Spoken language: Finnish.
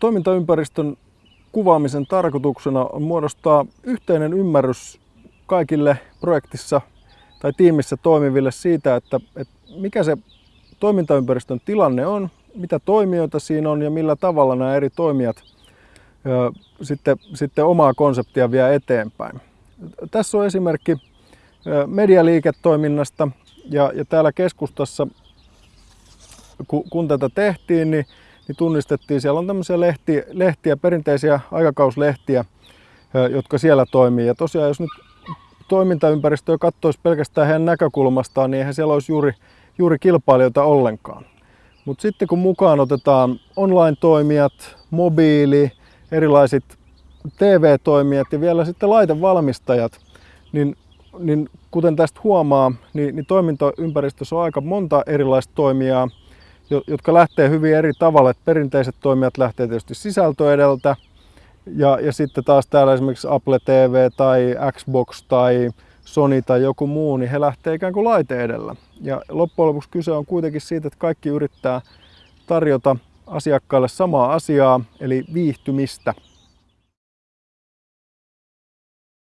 toimintaympäristön kuvaamisen tarkoituksena on muodostaa yhteinen ymmärrys kaikille projektissa tai tiimissä toimiville siitä, että, että mikä se toimintaympäristön tilanne on, mitä toimijoita siinä on ja millä tavalla nämä eri toimijat ö, sitten, sitten omaa konseptia vie eteenpäin. Tässä on esimerkki medialiiketoiminnasta ja, ja täällä keskustassa, kun, kun tätä tehtiin, niin, niin tunnistettiin, siellä on tämmöisiä lehtiä, lehtiä perinteisiä aikakauslehtiä, jotka siellä toimii. Ja tosiaan, jos nyt toimintaympäristöä katsoisi pelkästään heidän näkökulmastaan, niin eihän siellä olisi juuri, juuri kilpailijoita ollenkaan. Mutta sitten kun mukaan otetaan online-toimijat, mobiili, erilaiset TV-toimijat ja vielä sitten laitevalmistajat, niin, niin kuten tästä huomaa, niin, niin toimintaympäristössä on aika monta erilaista toimijaa, jotka lähtee hyvin eri tavalla. Et perinteiset toimijat lähtee tietysti sisältö edeltä, ja, ja sitten taas täällä esimerkiksi Apple TV tai Xbox tai Sony tai joku muu, niin he lähtee ikään kuin laite edellä. Ja loppujen lopuksi kyse on kuitenkin siitä, että kaikki yrittää tarjota asiakkaille samaa asiaa, eli viihtymistä.